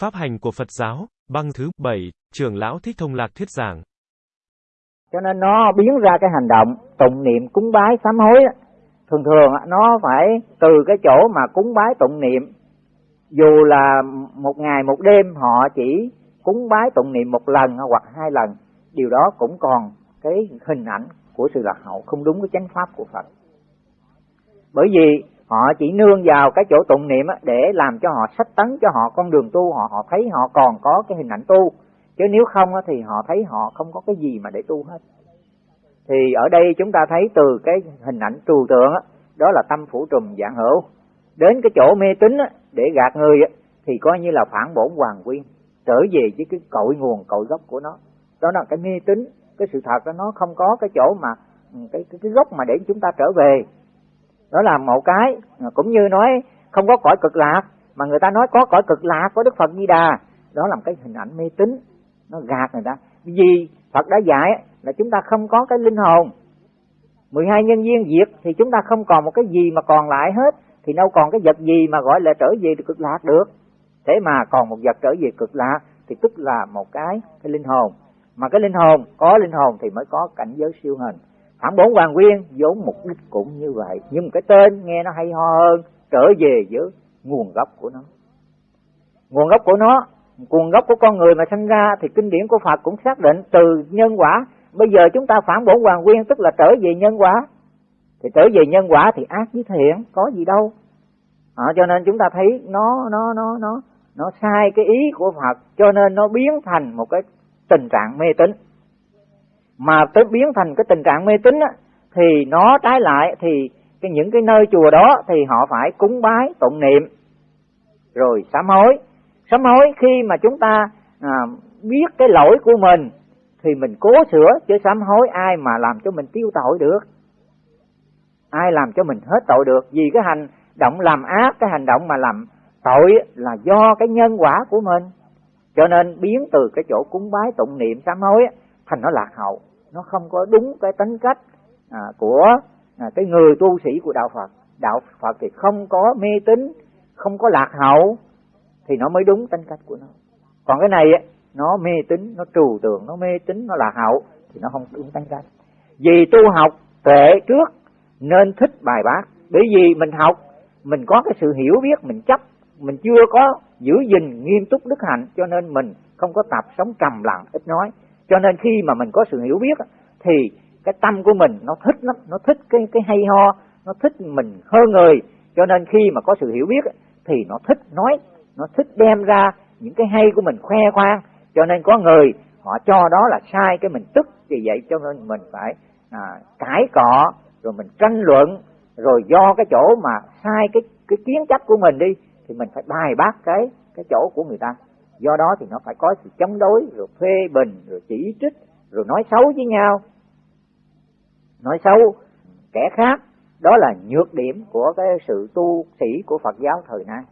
Pháp hành của Phật giáo, băng thứ 7, trưởng lão Thích Thông Lạc thuyết giảng. Cho nên nó biến ra cái hành động tụng niệm cúng bái sám hối thường thường nó phải từ cái chỗ mà cúng bái tụng niệm. Dù là một ngày một đêm họ chỉ cúng bái tụng niệm một lần hoặc hai lần. Điều đó cũng còn cái hình ảnh của sự lạc hậu không đúng với chánh pháp của Phật. Bởi vì họ chỉ nương vào cái chỗ tụng niệm để làm cho họ sách tấn cho họ con đường tu họ họ thấy họ còn có cái hình ảnh tu. Chứ nếu không thì họ thấy họ không có cái gì mà để tu hết. Thì ở đây chúng ta thấy từ cái hình ảnh trừu tượng đó là tâm phủ trùm dạng hữu. Đến cái chỗ mê tín để gạt người thì coi như là phản bổn hoàng quyên trở về với cái cội nguồn cội gốc của nó. Đó là cái mê tín cái sự thật đó nó không có cái chỗ mà ừ, cái cái, cái gốc mà để chúng ta trở về đó là một cái, cũng như nói không có cõi cực lạc, mà người ta nói có cõi cực lạc có đức phật di đà. Đó là một cái hình ảnh mê tín, nó gạt người ta. Vì phật đã dạy là chúng ta không có cái linh hồn. 12 nhân viên diệt thì chúng ta không còn một cái gì mà còn lại hết, thì đâu còn cái vật gì mà gọi là trở về cực lạc được. Thế mà còn một vật trở về cực lạc thì tức là một cái cái linh hồn. Mà cái linh hồn, có linh hồn thì mới có cảnh giới siêu hình phản bổn hoàng nguyên vốn mục đích cũng như vậy nhưng cái tên nghe nó hay ho hơn trở về với nguồn gốc của nó. Nguồn gốc của nó nguồn gốc của con người mà sinh ra thì kinh điển của Phật cũng xác định từ nhân quả. Bây giờ chúng ta phản bổn hoàng nguyên tức là trở về nhân quả. Thì trở về nhân quả thì ác với thiện có gì đâu. À, cho nên chúng ta thấy nó nó nó nó nó sai cái ý của Phật cho nên nó biến thành một cái tình trạng mê tín mà tới biến thành cái tình trạng mê tín á, thì nó trái lại thì cái những cái nơi chùa đó thì họ phải cúng bái tụng niệm. Rồi sám hối. Sám hối khi mà chúng ta à, biết cái lỗi của mình thì mình cố sửa chứ sám hối ai mà làm cho mình tiêu tội được. Ai làm cho mình hết tội được. Vì cái hành động làm ác cái hành động mà làm tội là do cái nhân quả của mình. Cho nên biến từ cái chỗ cúng bái tụng niệm sám hối thành nó lạc hậu nó không có đúng cái tính cách à, của à, cái người tu sĩ của đạo Phật. Đạo Phật thì không có mê tín không có lạc hậu thì nó mới đúng tính cách của nó. Còn cái này nó mê tín nó trừu tượng nó mê tín nó lạc hậu thì nó không đúng tính cách. Vì tu học tuệ trước nên thích bài bác. Bởi vì mình học mình có cái sự hiểu biết mình chấp mình chưa có giữ gìn nghiêm túc đức hạnh cho nên mình không có tập sống trầm lặng ít nói cho nên khi mà mình có sự hiểu biết thì cái tâm của mình nó thích lắm nó thích cái cái hay ho nó thích mình hơn người. Cho nên khi mà có sự hiểu biết thì nó thích nói nó thích đem ra những cái hay của mình khoe khoang. Cho nên có người họ cho đó là sai cái mình tức vì vậy cho nên mình phải à, cãi cọ rồi mình tranh luận rồi do cái chỗ mà sai cái cái kiến chấp của mình đi thì mình phải bài bác cái cái chỗ của người ta do đó thì nó phải có sự chống đối, rồi phê bình, rồi chỉ trích, rồi nói xấu với nhau. Nói xấu kẻ khác, đó là nhược điểm của cái sự tu sĩ của Phật giáo thời nay.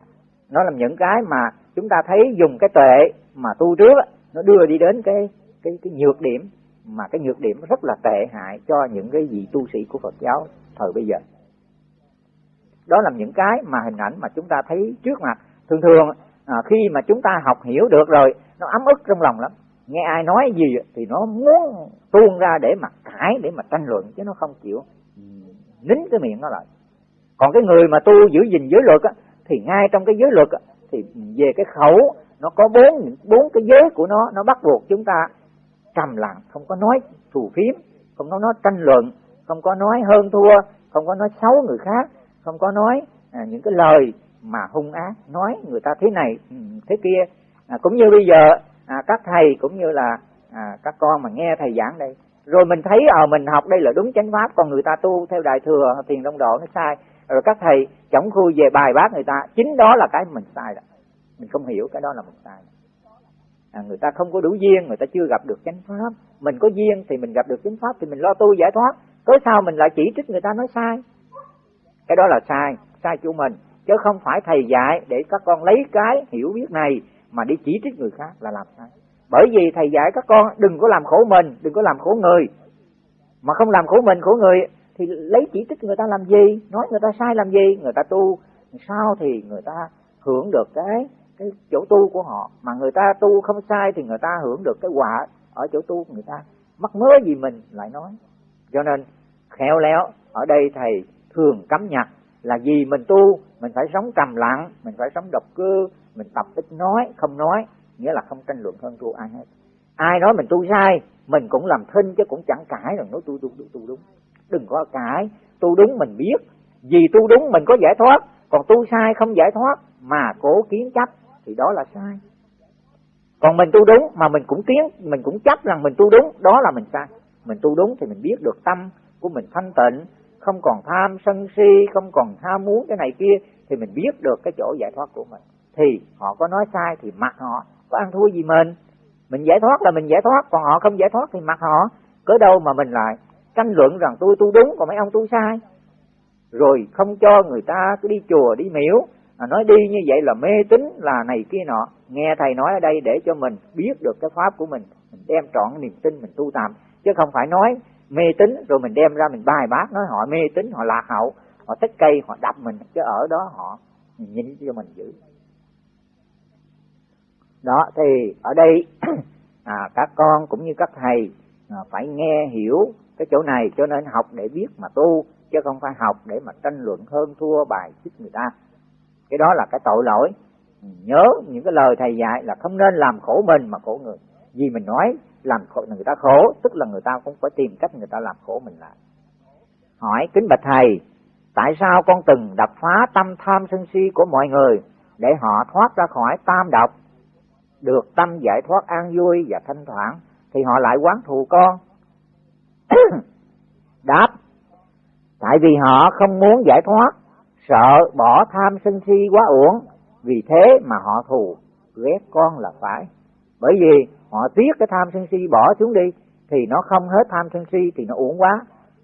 Nó là những cái mà chúng ta thấy dùng cái tuệ mà tu trước nó đưa đi đến cái cái cái nhược điểm, mà cái nhược điểm rất là tệ hại cho những cái vị tu sĩ của Phật giáo thời bây giờ. Đó là những cái mà hình ảnh mà chúng ta thấy trước mặt. Thường thường à, khi mà chúng ta học hiểu được rồi nó ấm ức trong lòng lắm. Nghe ai nói gì thì nó muốn tuôn ra để mà cãi để mà tranh luận chứ nó không chịu. Nín cái miệng nó lại. Còn cái người mà tu giữ gìn giới luật á, thì ngay trong cái giới luật á, thì về cái khẩu nó có bốn bốn cái giới của nó nó bắt buộc chúng ta trầm lặng không có nói thù phiếm không có nói tranh luận không có nói hơn thua không có nói xấu người khác không có nói à, những cái lời mà hung ác nói người ta thế này ừ, thế kia. À, cũng như bây giờ à, các thầy cũng như là à, các con mà nghe thầy giảng đây. Rồi mình thấy ở à, mình học đây là đúng chánh pháp còn người ta tu theo đại thừa thiền đông độ nó sai. Rồi các thầy chống khui về bài bác người ta chính đó là cái mình sai đó. Mình không hiểu cái đó là mình sai. À, người ta không có đủ duyên người ta chưa gặp được chánh pháp. Mình có duyên thì mình gặp được chánh pháp thì mình lo tu giải thoát. Tối sao mình lại chỉ trích người ta nói sai? Cái đó là sai sai của mình chứ không phải thầy dạy để các con lấy cái hiểu biết này mà đi chỉ trích người khác là làm sai. Bởi vì thầy dạy các con, đừng có làm khổ mình, đừng có làm khổ người. Mà không làm khổ mình, khổ người thì lấy chỉ trích người ta làm gì? Nói người ta sai làm gì? Người ta tu sao thì người ta hưởng được cái cái chỗ tu của họ. Mà người ta tu không sai thì người ta hưởng được cái quả ở chỗ tu của người ta. Mắc mớ gì mình lại nói. Cho nên, khéo léo, ở đây thầy thường cấm nhặt là vì mình tu mình phải sống trầm lặng mình phải sống độc cư mình tập ít nói không nói nghĩa là không tranh luận hơn thua ai hết. Ai nói mình tu sai mình cũng làm thinh chứ cũng chẳng cãi rằng nói tu tu tu, tu đúng. Đừng có cãi tu đúng mình biết. Vì tu đúng mình có giải thoát còn tu sai không giải thoát mà cố kiến chấp thì đó là sai. Còn mình tu đúng mà mình cũng kiến mình cũng chấp rằng mình tu đúng đó là mình sai. Mình tu đúng thì mình biết được tâm của mình thanh tịnh không còn tham sân si không còn tham muốn cái này kia thì mình biết được cái chỗ giải thoát của mình. Thì họ có nói sai thì mặc họ có ăn thua gì mình? Mình giải thoát là mình giải thoát còn họ không giải thoát thì mặc họ. Cớ đâu mà mình lại tranh luận rằng tôi tu đúng còn mấy ông tu sai? Rồi không cho người ta cứ đi chùa đi miếu à, nói đi như vậy là mê tín là này kia nọ. Nghe thầy nói ở đây để cho mình biết được cái pháp của mình. Mình đem trọn niềm tin mình tu tạm. Chứ không phải nói mê tín rồi mình đem ra mình bài bác nói họ mê tín họ lạc hậu họ thích cây họ đập mình chứ ở đó họ nhìn cho mình giữ đó thì ở đây à, các con cũng như các thầy à, phải nghe hiểu cái chỗ này cho nên học để biết mà tu chứ không phải học để mà tranh luận hơn thua bài xích người ta. Cái đó là cái tội lỗi. Nhớ những cái lời thầy dạy là không nên làm khổ mình mà khổ người. Vì mình nói làm khổ người ta khổ, tức là người ta cũng phải tìm cách người ta làm khổ mình lại. Hỏi kính bạch thầy, tại sao con từng đập phá tâm tham sân si của mọi người để họ thoát ra khỏi tam độc? Được tâm giải thoát an vui và thanh thoảng thì họ lại quán thù con. Đáp, tại vì họ không muốn giải thoát, sợ bỏ tham sân si quá uổng, vì thế mà họ thù ghét con là phải bởi vì họ tiếc cái tham sân si bỏ xuống đi thì nó không hết tham sân si thì nó uổng quá.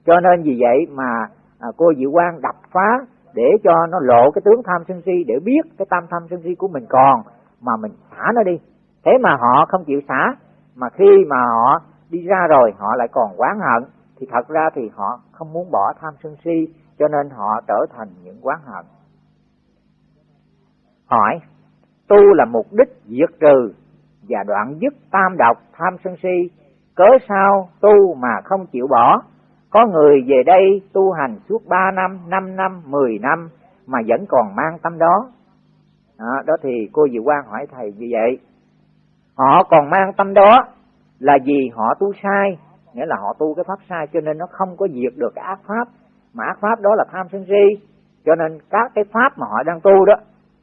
Cho nên vì vậy mà à, cô diệu quang đập phá để cho nó lộ cái tướng tham sân si để biết cái tâm tham sân si của mình còn mà mình xả nó đi. Thế mà họ không chịu xả mà khi mà họ đi ra rồi họ lại còn oán hận thì thật ra thì họ không muốn bỏ tham sân si cho nên họ trở thành những oán hận. Hỏi tu là mục đích diệt trừ và đoạn dứt tam độc tham sân si cớ sao tu mà không chịu bỏ? Có người về đây tu hành suốt ba năm năm năm mười năm mà vẫn còn mang tâm đó. Đó, đó thì cô Diệu Quang hỏi thầy như vậy. Họ còn mang tâm đó là vì họ tu sai nghĩa là họ tu cái pháp sai cho nên nó không có diệt được cái ác pháp. Mà ác pháp đó là tham sân si cho nên các cái pháp mà họ đang tu đó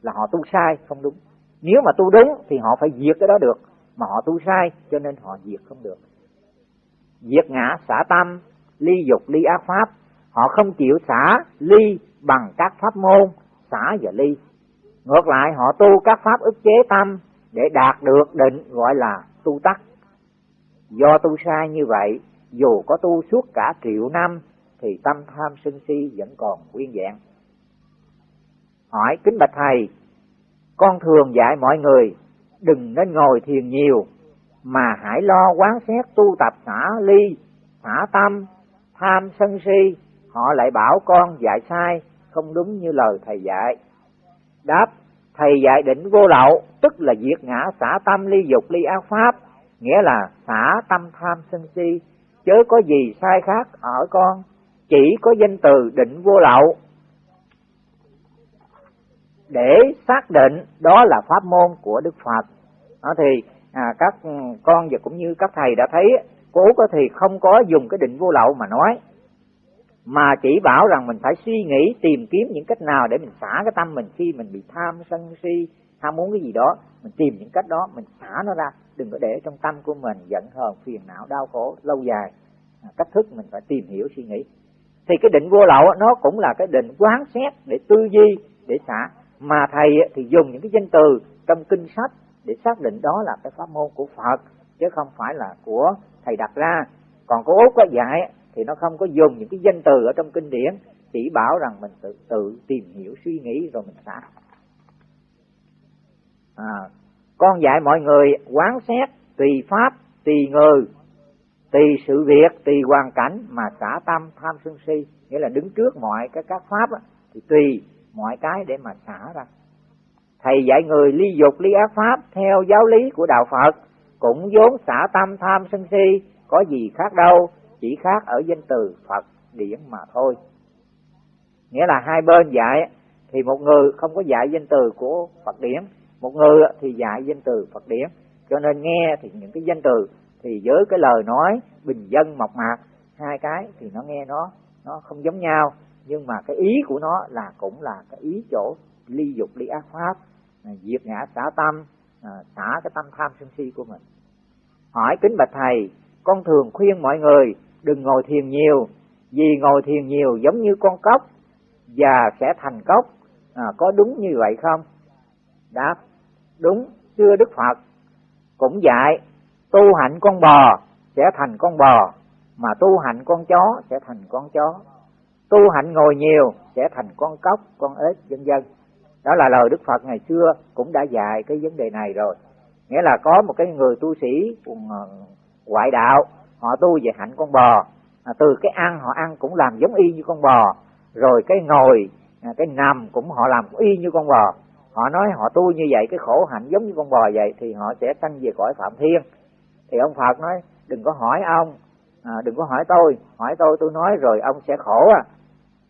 là họ tu sai không đúng nếu mà tu đúng thì họ phải diệt cái đó được, mà họ tu sai cho nên họ diệt không được. Diệt ngã, xả tâm, ly dục, ly ác pháp. Họ không chịu xả ly bằng các pháp môn, xả và ly. Ngược lại, họ tu các pháp ức chế tâm để đạt được định gọi là tu tắc. Do tu sai như vậy, dù có tu suốt cả triệu năm, thì tâm tham sân si vẫn còn nguyên vẹn. Hỏi kính bạch thầy con thường dạy mọi người, đừng nên ngồi thiền nhiều, mà hãy lo quán xét tu tập xả ly, xả tâm, tham sân si. Họ lại bảo con dạy sai, không đúng như lời thầy dạy. Đáp, thầy dạy định vô lậu, tức là diệt ngã xả tâm ly dục ly ác pháp, nghĩa là xả tâm tham sân si. Chớ có gì sai khác ở con, chỉ có danh từ định vô lậu để xác định đó là pháp môn của Đức Phật. Đó thì à, các con và cũng như các thầy đã thấy, cố có thì không có dùng cái định vô lậu mà nói, mà chỉ bảo rằng mình phải suy nghĩ tìm kiếm những cách nào để mình xả cái tâm mình khi mình bị tham sân si ham muốn cái gì đó. Mình tìm những cách đó mình xả nó ra đừng có để trong tâm của mình giận hờn phiền não đau khổ lâu dài. À, cách thức mình phải tìm hiểu suy nghĩ. Thì cái định vô lậu nó cũng là cái định quán xét để tư duy để xả mà thầy thì dùng những cái danh từ trong kinh sách để xác định đó là cái pháp môn của Phật chứ không phải là của thầy đặt ra. Còn có út có dạy thì nó không có dùng những cái danh từ ở trong kinh điển chỉ bảo rằng mình tự tự tìm hiểu suy nghĩ rồi mình xả. À, con dạy mọi người quán xét tùy pháp tùy người tùy sự việc tùy hoàn cảnh mà xả tâm tham sân si nghĩa là đứng trước mọi cái các pháp thì tùy mọi cái để mà xả ra. Thầy dạy người ly dục, ly ác pháp theo giáo lý của đạo phật, cũng vốn xả tâm tham sân si, có gì khác đâu, chỉ khác ở danh từ phật điển mà thôi. Nghĩa là hai bên dạy thì một người không có dạy danh từ của phật điển, một người thì dạy danh từ phật điển. Cho nên nghe thì những cái danh từ thì với cái lời nói bình dân mộc mạc, hai cái thì nó nghe nó nó không giống nhau nhưng mà cái ý của nó là cũng là cái ý chỗ ly dục ly ác pháp à, diệt ngã xả tâm à, xả cái tâm tham sân si của mình. Hỏi kính bạch thầy con thường khuyên mọi người đừng ngồi thiền nhiều vì ngồi thiền nhiều giống như con cốc và sẽ thành cốc. À, có đúng như vậy không? Đáp đúng xưa đức phật. Cũng dạy tu hạnh con bò sẽ thành con bò mà tu hạnh con chó sẽ thành con chó tu hạnh ngồi nhiều sẽ thành con cóc con ếch vân vân. Đó là lời đức phật ngày xưa cũng đã dạy cái vấn đề này rồi. Nghĩa là có một cái người tu sĩ ờ, ngoại đạo họ tu về hạnh con bò. À, từ cái ăn họ ăn cũng làm giống y như con bò. Rồi cái ngồi à, cái nằm cũng họ làm y như con bò. Họ nói họ tu như vậy cái khổ hạnh giống như con bò vậy thì họ sẽ sanh về cõi phạm thiên. Thì ông phật nói đừng có hỏi ông à, đừng có hỏi tôi hỏi tôi tôi nói rồi ông sẽ khổ à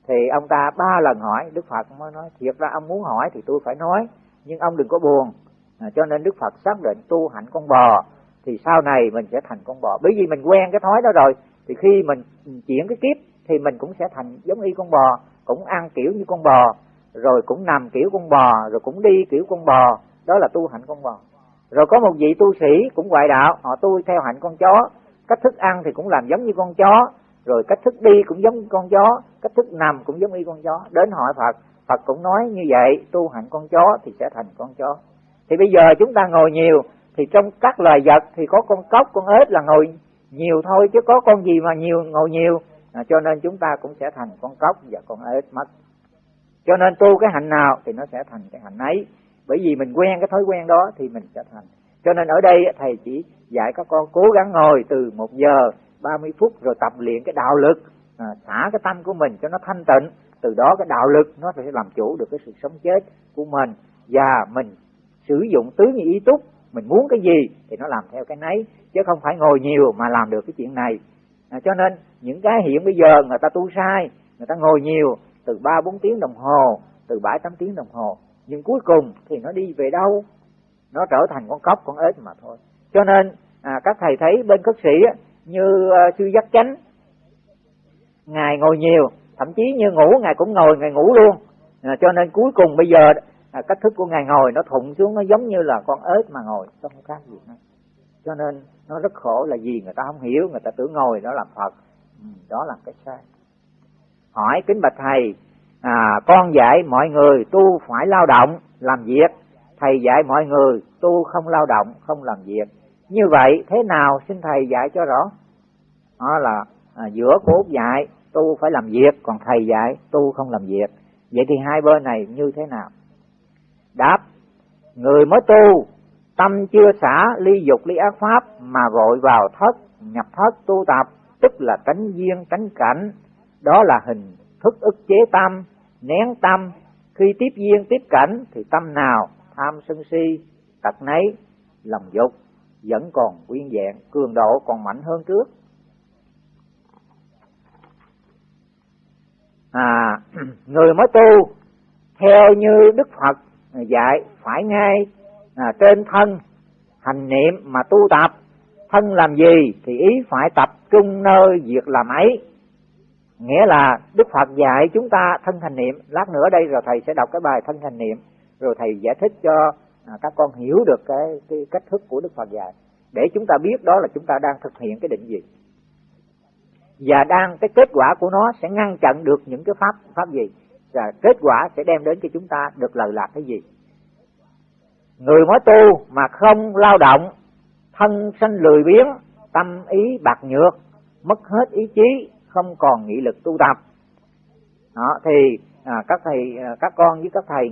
thì ông ta ba lần hỏi đức phật mới nói thiệt ra ông muốn hỏi thì tôi phải nói nhưng ông đừng có buồn. À, cho nên đức phật xác định tu hạnh con bò thì sau này mình sẽ thành con bò. Bởi vì mình quen cái thói đó rồi thì khi mình chuyển cái kiếp thì mình cũng sẽ thành giống y con bò cũng ăn kiểu như con bò rồi cũng nằm kiểu con bò rồi cũng đi kiểu con bò. Đó là tu hạnh con bò. Rồi có một vị tu sĩ cũng ngoại đạo họ tu theo hạnh con chó. Cách thức ăn thì cũng làm giống như con chó rồi cách thức đi cũng giống con chó cách thức nằm cũng giống y con chó. Đến hỏi phật phật cũng nói như vậy tu hạnh con chó thì sẽ thành con chó. Thì bây giờ chúng ta ngồi nhiều thì trong các loài vật thì có con cóc con ếch là ngồi nhiều thôi chứ có con gì mà nhiều ngồi nhiều. À, cho nên chúng ta cũng sẽ thành con cóc và con ếch mất. Cho nên tu cái hạnh nào thì nó sẽ thành cái hạnh ấy. Bởi vì mình quen cái thói quen đó thì mình sẽ thành. Cho nên ở đây thầy chỉ dạy các con cố gắng ngồi từ một giờ 30 phút rồi tập luyện cái đạo lực. À, xả cái tâm của mình cho nó thanh tịnh. Từ đó cái đạo lực nó sẽ làm chủ được cái sự sống chết của mình. Và mình sử dụng tứ như ý túc. Mình muốn cái gì thì nó làm theo cái nấy chứ không phải ngồi nhiều mà làm được cái chuyện này. À, cho nên những cái hiện bây giờ người ta tu sai người ta ngồi nhiều từ ba bốn tiếng đồng hồ từ bảy tám tiếng đồng hồ nhưng cuối cùng thì nó đi về đâu? Nó trở thành con cóc con ếch mà thôi. Cho nên à, các thầy thấy bên cất sĩ á, như uh, sư giác chánh. Ngài ngồi nhiều thậm chí như ngủ ngài cũng ngồi ngài ngủ luôn. À, cho nên cuối cùng bây giờ à, cách thức của ngài ngồi nó thụng xuống nó giống như là con ếch mà ngồi không khác gì hết cho nên nó rất khổ là gì người ta không hiểu người ta tưởng ngồi đó làm phật. Ừ, đó là cái sai. Hỏi kính bạch thầy à, con dạy mọi người tu phải lao động làm việc. Thầy dạy mọi người tu không lao động không làm việc như vậy thế nào xin thầy dạy cho rõ? Đó là à, giữa cốt dạy tu phải làm việc còn thầy dạy tu không làm việc. Vậy thì hai bên này như thế nào? Đáp người mới tu tâm chưa xả ly dục ly ác pháp mà vội vào thất nhập thất tu tập tức là tránh duyên tránh cảnh. Đó là hình thức ức chế tâm nén tâm. Khi tiếp duyên tiếp cảnh thì tâm nào tham sân si tật nấy lòng dục vẫn còn nguyên vẹn cường độ còn mạnh hơn trước. À người mới tu theo như đức phật dạy phải ngay à, trên thân hành niệm mà tu tập. Thân làm gì thì ý phải tập trung nơi việc làm ấy. Nghĩa là đức phật dạy chúng ta thân hành niệm. Lát nữa đây rồi thầy sẽ đọc cái bài thân hành niệm rồi thầy giải thích cho à, các con hiểu được cái, cái cách thức của đức phật dạy. Để chúng ta biết đó là chúng ta đang thực hiện cái định gì và đang cái kết quả của nó sẽ ngăn chặn được những cái pháp pháp gì. Và kết quả sẽ đem đến cho chúng ta được lợi lạc cái gì. Người mới tu mà không lao động thân sanh lười biếng tâm ý bạc nhược mất hết ý chí không còn nghị lực tu tập. Đó thì à, các thầy à, các con với các thầy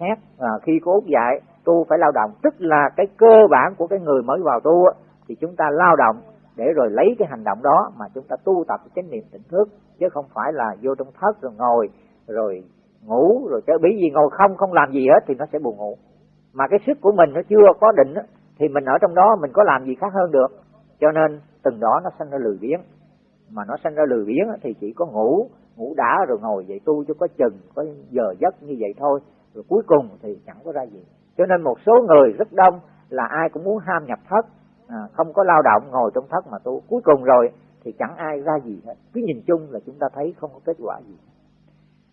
xét à, à, khi cố dạy tu phải lao động. Tức là cái cơ bản của cái người mới vào tu thì chúng ta lao động để rồi lấy cái hành động đó mà chúng ta tu tập chánh niệm tỉnh thức chứ không phải là vô trong thất rồi ngồi rồi ngủ rồi chớ bí gì ngồi không không làm gì hết thì nó sẽ buồn ngủ. Mà cái sức của mình nó chưa có định thì mình ở trong đó mình có làm gì khác hơn được. Cho nên từng đó nó sanh ra lười biếng. Mà nó sanh ra lười biếng thì chỉ có ngủ ngủ đã rồi ngồi dậy tu cho có chừng có giờ giấc như vậy thôi. Rồi cuối cùng thì chẳng có ra gì. Cho nên một số người rất đông là ai cũng muốn ham nhập thất à, không có lao động ngồi trong thất mà tu. Cuối cùng rồi thì chẳng ai ra gì hết. Cứ nhìn chung là chúng ta thấy không có kết quả gì.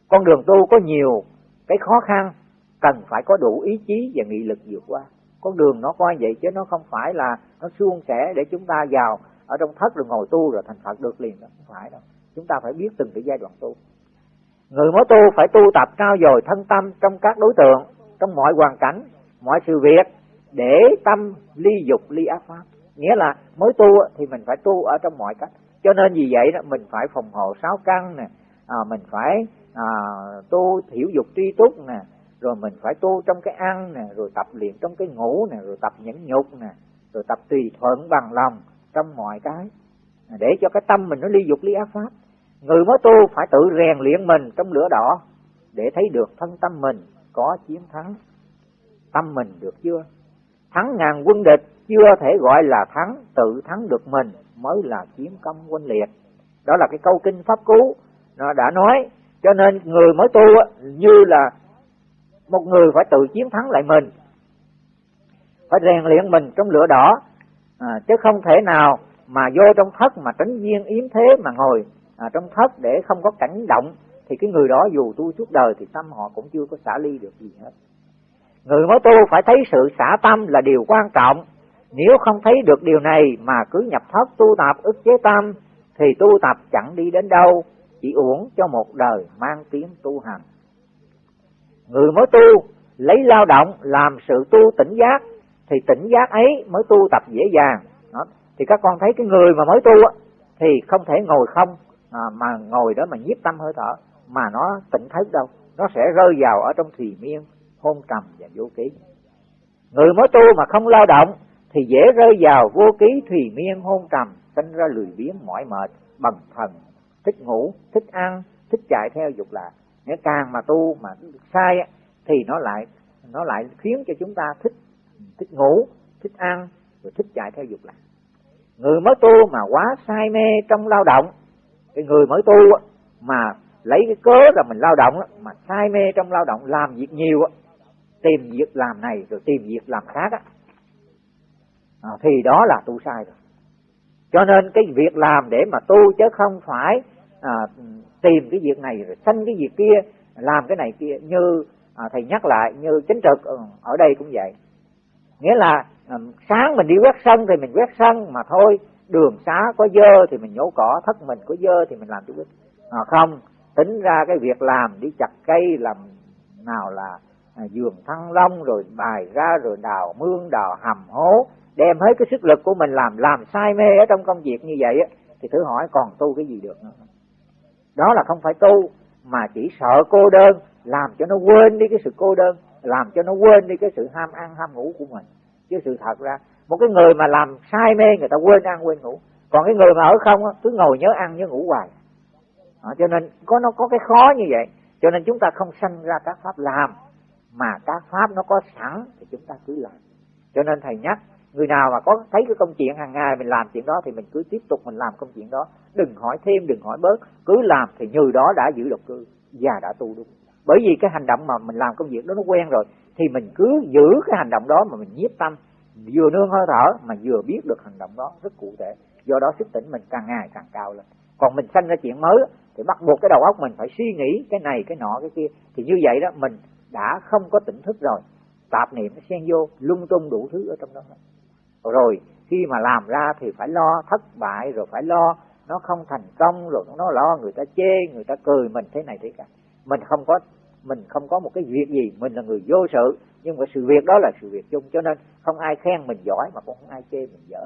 Con đường tu có nhiều cái khó khăn cần phải có đủ ý chí và nghị lực vượt qua. Con đường nó coi vậy chứ nó không phải là nó suôn sẻ để chúng ta vào ở trong thất rồi ngồi tu rồi thành phật được liền đó không phải đâu chúng ta phải biết từng cái giai đoạn tu. Người mới tu phải tu tập cao dồi thân tâm trong các đối tượng trong mọi hoàn cảnh mọi sự việc để tâm ly dục ly ác pháp. Nghĩa là mới tu thì mình phải tu ở trong mọi cách. Cho nên vì vậy đó mình phải phòng hộ sáu căn nè à, mình phải à, tu thiểu dục tri túc nè rồi mình phải tu trong cái ăn nè rồi tập luyện trong cái ngủ nè rồi tập nhẫn nhục nè rồi tập tùy thuận bằng lòng trong mọi cái để cho cái tâm mình nó ly dục ly ác pháp người mới tu phải tự rèn luyện mình trong lửa đỏ để thấy được thân tâm mình có chiến thắng. Tâm mình được chưa? Thắng ngàn quân địch chưa thể gọi là thắng tự thắng được mình mới là chiến công quân liệt. Đó là cái câu kinh pháp cú nó đã nói. Cho nên người mới tu như là một người phải tự chiến thắng lại mình phải rèn luyện mình trong lửa đỏ à, chứ không thể nào mà vô trong thất mà tránh viên yếm thế mà ngồi à, trong thất để không có cảnh động thì cái người đó dù tu suốt đời thì tâm họ cũng chưa có xả ly được gì hết. Người mới tu phải thấy sự xả tâm là điều quan trọng. Nếu không thấy được điều này mà cứ nhập thất tu tập ức chế tâm thì tu tập chẳng đi đến đâu chỉ uổng cho một đời mang tiếng tu hành. Người mới tu lấy lao động làm sự tu tỉnh giác thì tỉnh giác ấy mới tu tập dễ dàng. Đó. thì các con thấy cái người mà mới tu á, thì không thể ngồi không à, mà ngồi đó mà nhiếp tâm hơi thở mà nó tỉnh thức đâu nó sẽ rơi vào ở trong thùy miên hôn trầm và vô ký. Người mới tu mà không lao động thì dễ rơi vào vô ký thùy miên hôn trầm sinh ra lười biếng mỏi mệt bằng thần thích ngủ thích ăn thích chạy theo dục lạc. Nếu càng mà tu mà sai thì nó lại nó lại khiến cho chúng ta thích thích ngủ thích ăn rồi thích chạy theo dục lạc. Người mới tu mà quá say mê trong lao động cái người mới tu mà lấy cái cớ là mình lao động mà say mê trong lao động làm việc nhiều tìm việc làm này rồi tìm việc làm khác à, thì đó là tu sai rồi. Cho nên cái việc làm để mà tu chứ không phải à, tìm cái việc này rồi sanh cái việc kia làm cái này kia như à, thầy nhắc lại như chính trực ừ, ở đây cũng vậy. Nghĩa là à, sáng mình đi quét sân thì mình quét sân mà thôi đường xá có dơ thì mình nhổ cỏ thất mình có dơ thì mình làm chút ít. À, không tính ra cái việc làm đi chặt cây làm nào là à, giường thăng long rồi bài ra rồi đào mương đào hầm hố đem hết cái sức lực của mình làm làm sai mê ở trong công việc như vậy á thì thử hỏi còn tu cái gì được nữa. Đó là không phải tu mà chỉ sợ cô đơn làm cho nó quên đi cái sự cô đơn làm cho nó quên đi cái sự ham ăn ham ngủ của mình. Chứ sự thật ra một cái người mà làm sai mê người ta quên ăn quên ngủ. Còn cái người mà ở không cứ ngồi nhớ ăn nhớ ngủ hoài. À, cho nên có nó có cái khó như vậy. Cho nên chúng ta không sanh ra các pháp làm mà các pháp nó có sẵn thì chúng ta cứ làm. Cho nên thầy nhắc người nào mà có thấy cái công chuyện hàng ngày mình làm chuyện đó thì mình cứ tiếp tục mình làm công chuyện đó. Đừng hỏi thêm đừng hỏi bớt. Cứ làm thì như đó đã giữ độc cư và đã tu đúng. Bởi vì cái hành động mà mình làm công việc đó nó quen rồi thì mình cứ giữ cái hành động đó mà mình nhiếp tâm vừa nương hơi thở mà vừa biết được hành động đó rất cụ thể. Do đó sức tỉnh mình càng ngày càng cao lên. Còn mình sanh ra chuyện mới thì bắt buộc cái đầu óc mình phải suy nghĩ cái này, cái nọ, cái kia. Thì như vậy đó, mình đã không có tỉnh thức rồi. Tạp niệm nó xen vô, lung tung đủ thứ ở trong đó. Rồi, khi mà làm ra thì phải lo thất bại, rồi phải lo nó không thành công, rồi nó lo người ta chê, người ta cười mình thế này thế cả mình không có mình không có một cái việc gì, mình là người vô sự, nhưng mà sự việc đó là sự việc chung, cho nên không ai khen mình giỏi mà cũng không ai chê mình dở.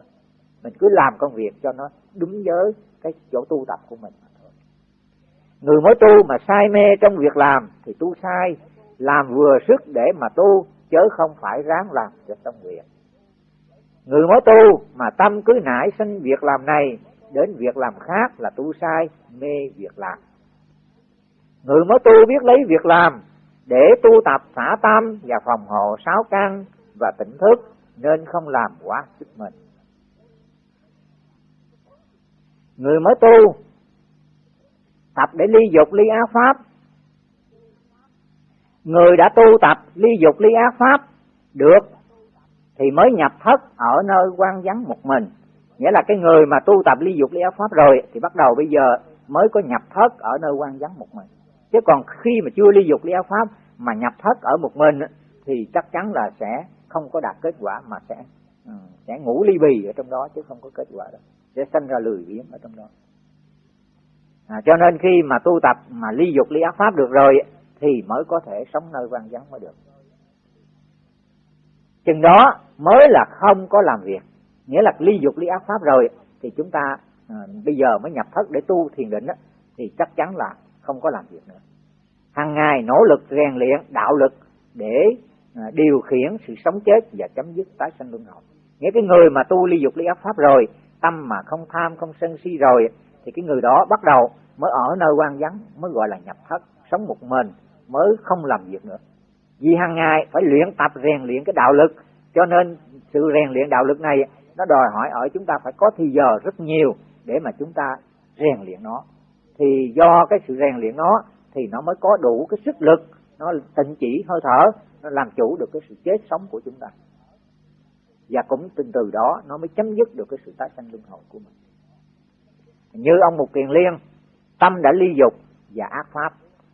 Mình cứ làm công việc cho nó đúng với cái chỗ tu tập của mình mà thôi. Người mới tu mà say mê trong việc làm thì tu sai, làm vừa sức để mà tu chớ không phải ráng làm cho tâm nguyện người mới tu mà tâm cứ nảy sinh việc làm này đến việc làm khác là tu sai, mê việc làm người mới tu biết lấy việc làm để tu tập xả tam và phòng hộ sáu căn và tỉnh thức nên không làm quá sức mình. Người mới tu tập để ly dục ly ác pháp. Người đã tu tập ly dục ly ác pháp được thì mới nhập thất ở nơi quan vắng một mình. Nghĩa là cái người mà tu tập ly dục ly ác pháp rồi thì bắt đầu bây giờ mới có nhập thất ở nơi quan vắng một mình chứ còn khi mà chưa ly dục ly ác pháp mà nhập thất ở một mình thì chắc chắn là sẽ không có đạt kết quả mà sẽ ừ, sẽ ngủ ly bì ở trong đó chứ không có kết quả đâu. Sẽ sinh ra lười biếng ở trong đó. À, cho nên khi mà tu tập mà ly dục ly ác pháp được rồi thì mới có thể sống nơi văn vắng mới được. Chừng đó mới là không có làm việc. Nghĩa là ly dục ly ác pháp rồi thì chúng ta à, bây giờ mới nhập thất để tu thiền định đó, thì chắc chắn là không có làm việc nữa. Hàng ngày nỗ lực, rèn luyện, đạo lực để à, điều khiển sự sống chết và chấm dứt tái sanh luân hồi. Nghĩa cái người mà tu ly dục ly ác pháp rồi, tâm mà không tham, không sân si rồi, thì cái người đó bắt đầu mới ở nơi quan vắng, mới gọi là nhập thất, sống một mình, mới không làm việc nữa. Vì hàng ngày phải luyện tập, rèn luyện cái đạo lực, cho nên sự rèn luyện đạo lực này, nó đòi hỏi ở chúng ta phải có thì giờ rất nhiều để mà chúng ta rèn luyện nó thì do cái sự rèn luyện nó, thì nó mới có đủ cái sức lực, nó tịnh chỉ, hơi thở, nó làm chủ được cái sự chết sống của chúng ta. Và cũng từ từ đó nó mới chấm dứt được cái sự tái sanh luân hồi của mình. Như ông Mục Kiền Liên, tâm đã ly dục và ác pháp.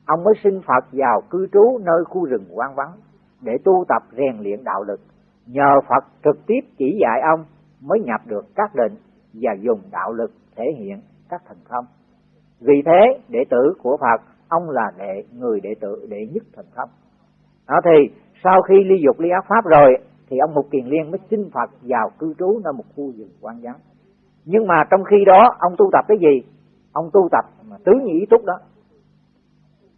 Ông mới xin Phật vào cư trú nơi khu rừng quan vắng để tu tập rèn luyện đạo lực. Nhờ Phật trực tiếp chỉ dạy ông mới nhập được các định và dùng đạo lực thể hiện các thần thông vì thế, đệ tử của Phật, ông là đệ, người đệ tử đệ nhất thần thông. Đó thì, sau khi ly dục ly ác pháp rồi, thì ông Mục Kiền Liên mới xin Phật vào cư trú nơi một khu rừng quan vắng. Nhưng mà trong khi đó, ông tu tập cái gì? Ông tu tập mà tứ nhị ý túc đó.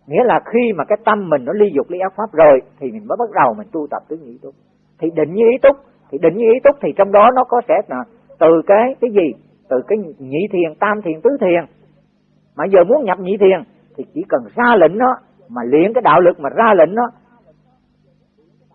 Nghĩa là khi mà cái tâm mình nó ly dục ly ác pháp rồi, thì mình mới bắt đầu mình tu tập tứ nhị ý túc. Thì định như ý túc, thì định như ý túc thì trong đó nó có sẽ là từ cái cái gì? Từ cái nhị thiền, tam thiền, tứ thiền mà giờ muốn nhập nhị thiền, thì chỉ cần ra lệnh nó mà luyện cái đạo lực mà ra lệnh nó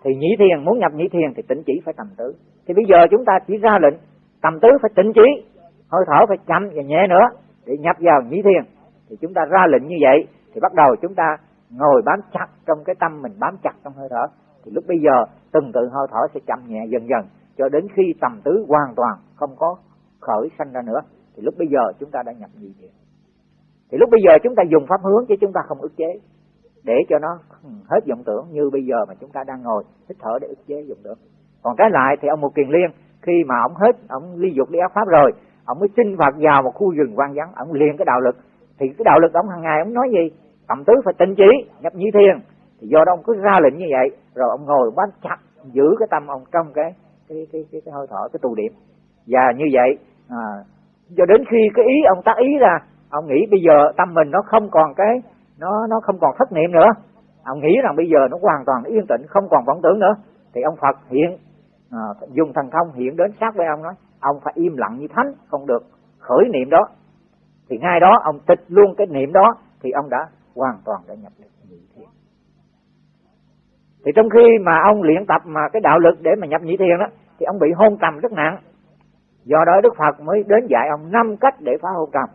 thì nhị thiền, muốn nhập nhị thiền thì tịnh chỉ phải tầm tứ thì bây giờ chúng ta chỉ ra lệnh, tầm tứ phải tịnh chỉ, hơi thở phải chậm và nhẹ nữa để nhập vào nhị thiền. Thì chúng ta ra lệnh như vậy, thì bắt đầu chúng ta ngồi bám chặt trong cái tâm mình bám chặt trong hơi thở. Thì lúc bây giờ, từng tự hơi thở sẽ chậm nhẹ dần dần, cho đến khi tầm tứ hoàn toàn không có khởi sanh ra nữa. Thì lúc bây giờ chúng ta đã nhập nhị thiền thì lúc bây giờ chúng ta dùng pháp hướng chứ chúng ta không ức chế. Để cho nó hết vọng tưởng như bây giờ mà chúng ta đang ngồi hít thở để ức chế vọng tưởng. Còn trái lại thì ông một kiền liên khi mà ông hết ông ly dục ly ác pháp rồi ông mới sinh phật vào một khu rừng quan vắng ông liền cái đạo lực. Thì cái đạo lực ông hàng ngày ông nói gì? Cầm tứ phải tinh trí nhập như thiền thì do đó ông cứ ra lệnh như vậy rồi ông ngồi bám chặt giữ cái tâm ông trong cái cái cái cái, cái hơi thở cái tù điểm. Và như vậy à, cho đến khi cái ý ông tác ý ra ông nghĩ bây giờ tâm mình nó không còn cái nó nó không còn thất niệm nữa. Ông nghĩ rằng bây giờ nó hoàn toàn yên tĩnh không còn vọng tưởng nữa. Thì ông Phật hiện à, dùng thần thông hiện đến sát với ông nói ông phải im lặng như thánh không được khởi niệm đó. Thì ngay đó ông tịch luôn cái niệm đó thì ông đã hoàn toàn đã nhập được nhị thiền. Thì trong khi mà ông luyện tập mà cái đạo lực để mà nhập nhị thiền đó thì ông bị hôn trầm rất nặng. Do đó đức phật mới đến dạy ông năm cách để phá hôn trầm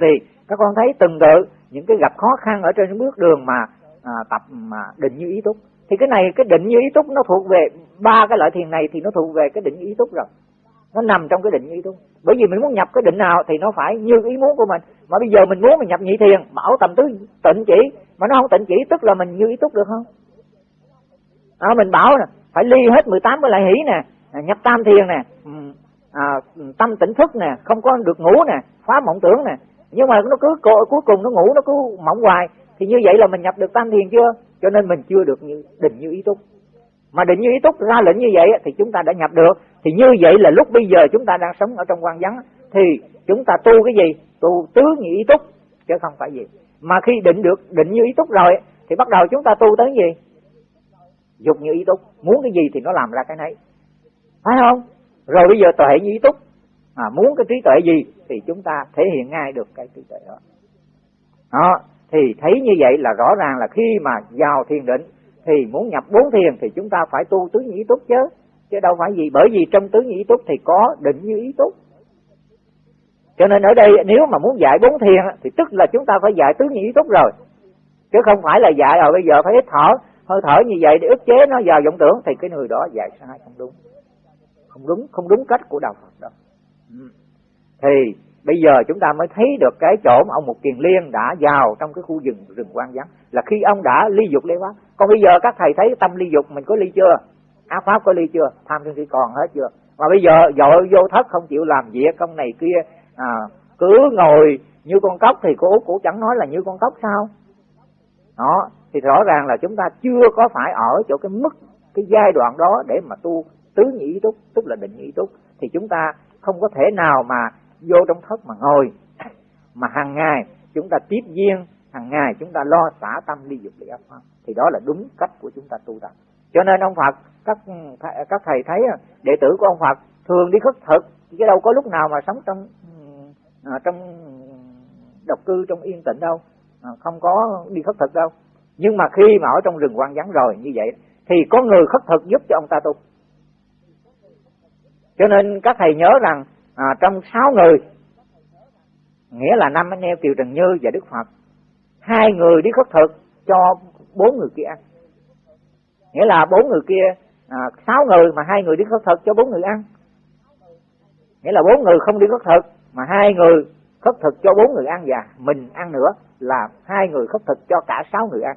thì các con thấy từng tự những cái gặp khó khăn ở trên bước đường mà à, tập mà định như ý túc. Thì cái này cái định như ý túc nó thuộc về ba cái loại thiền này thì nó thuộc về cái định như ý túc rồi. Nó nằm trong cái định như ý túc. Bởi vì mình muốn nhập cái định nào thì nó phải như ý muốn của mình. Mà bây giờ mình muốn mình nhập nhị thiền bảo tầm tứ tịnh chỉ. Mà nó không tịnh chỉ tức là mình như ý túc được không? À, mình bảo nè phải ly hết 18 cái lại hỷ nè à, nhập tam thiền nè à, tâm tỉnh thức nè không có được ngủ nè phá mộng tưởng nè nhưng mà nó cứ cuối cùng nó ngủ, nó cứ mộng hoài. Thì như vậy là mình nhập được tam thiền chưa? Cho nên mình chưa được như, định như ý túc. Mà định như ý túc ra lệnh như vậy thì chúng ta đã nhập được. Thì như vậy là lúc bây giờ chúng ta đang sống ở trong quan vắng. Thì chúng ta tu cái gì? Tu tứ như ý túc, chứ không phải gì. Mà khi định được, định như ý túc rồi thì bắt đầu chúng ta tu tới gì? Dục như ý túc. Muốn cái gì thì nó làm ra cái nấy. Phải không? Rồi bây giờ tuệ như ý túc à, muốn cái trí tuệ gì thì chúng ta thể hiện ngay được cái trí tuệ đó. Đó thì thấy như vậy là rõ ràng là khi mà vào thiền định thì muốn nhập bốn thiền thì chúng ta phải tu tứ nhĩ túc chứ. Chứ đâu phải gì bởi vì trong tứ nhĩ túc thì có định như ý túc. Cho nên ở đây nếu mà muốn dạy bốn thiền thì tức là chúng ta phải dạy tứ nhĩ túc rồi. Chứ không phải là dạy rồi bây giờ phải hít thở hơi thở như vậy để ức chế nó vào vọng tưởng. Thì cái người đó dạy sai không đúng. Không đúng không đúng cách của đạo Phật đâu thì bây giờ chúng ta mới thấy được cái chỗ mà ông Mục Kiền Liên đã vào trong cái khu rừng rừng quan vắng là khi ông đã ly dục lê quá còn bây giờ các thầy thấy tâm ly dục mình có ly chưa? Ác pháp có ly chưa? Tham sân si còn hết chưa? Mà bây giờ dội vô thất không chịu làm việc công này kia à, cứ ngồi như con cóc thì cô út cũng chẳng nói là như con cóc sao? Đó thì rõ ràng là chúng ta chưa có phải ở chỗ cái mức cái giai đoạn đó để mà tu tứ nhị túc tức là định nhị túc. Thì chúng ta không có thể nào mà vô trong thất mà ngồi. Mà hàng ngày chúng ta tiếp duyên hàng ngày chúng ta lo xả tâm ly dục ly ác pháp thì đó là đúng cách của chúng ta tu tập. Cho nên ông Phật, các các thầy thấy, đệ tử của ông Phật thường đi khất thực. Chứ đâu có lúc nào mà sống trong à, trong độc cư, trong yên tĩnh đâu. À, không có đi khất thực đâu. Nhưng mà khi mà ở trong rừng quan vắng rồi, như vậy, thì có người khất thực giúp cho ông ta tu cho nên các thầy nhớ rằng à, trong sáu người nghĩa là năm anh em Kiều Trần Như và Đức Phật hai người đi khất thực cho bốn người kia ăn. Nghĩa là bốn người kia à, sáu người mà hai người đi khất thực cho bốn người ăn. Nghĩa là bốn người không đi khất thực mà hai người khất thực cho bốn người ăn và mình ăn nữa là hai người khất thực cho cả sáu người ăn.